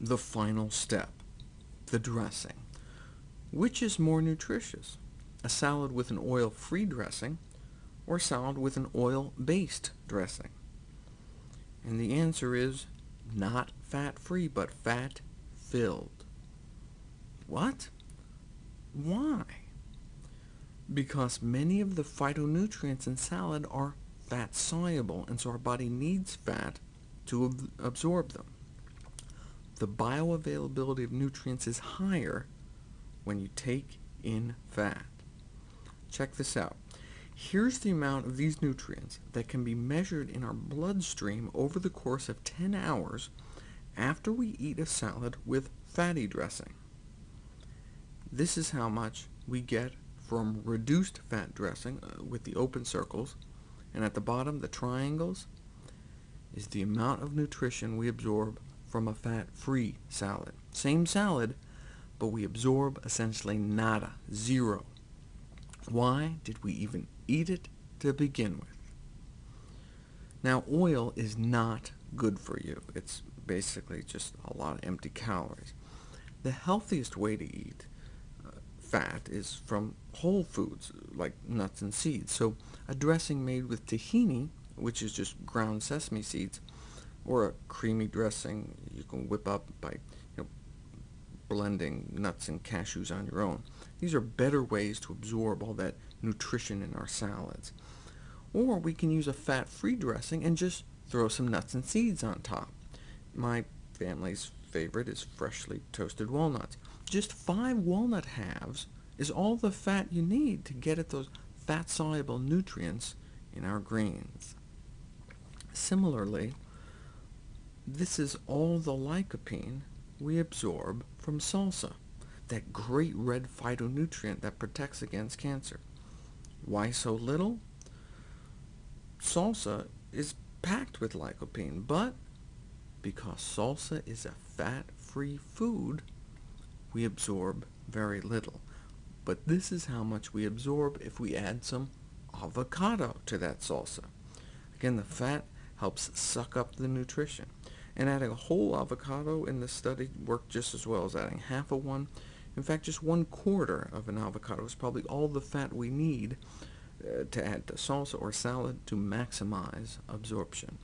the final step, the dressing. Which is more nutritious, a salad with an oil-free dressing, or a salad with an oil-based dressing? And the answer is not fat-free, but fat-filled. What? Why? Because many of the phytonutrients in salad are fat-soluble, and so our body needs fat to ab absorb them. The bioavailability of nutrients is higher when you take in fat. Check this out. Here's the amount of these nutrients that can be measured in our bloodstream over the course of 10 hours after we eat a salad with fatty dressing. This is how much we get from reduced fat dressing uh, with the open circles, and at the bottom, the triangles, is the amount of nutrition we absorb from a fat-free salad. Same salad, but we absorb essentially nada, zero. Why did we even eat it to begin with? Now, oil is not good for you. It's basically just a lot of empty calories. The healthiest way to eat uh, fat is from whole foods, like nuts and seeds. So a dressing made with tahini, which is just ground sesame seeds, or a creamy dressing you can whip up by you know, blending nuts and cashews on your own. These are better ways to absorb all that nutrition in our salads. Or we can use a fat-free dressing and just throw some nuts and seeds on top. My family's favorite is freshly toasted walnuts. Just five walnut halves is all the fat you need to get at those fat-soluble nutrients in our greens. Similarly, this is all the lycopene we absorb from salsa, that great red phytonutrient that protects against cancer. Why so little? Salsa is packed with lycopene, but because salsa is a fat-free food, we absorb very little. But this is how much we absorb if we add some avocado to that salsa. Again, the fat helps suck up the nutrition. And adding a whole avocado in this study worked just as well as adding half of one. In fact, just one quarter of an avocado is probably all the fat we need uh, to add to salsa or salad to maximize absorption.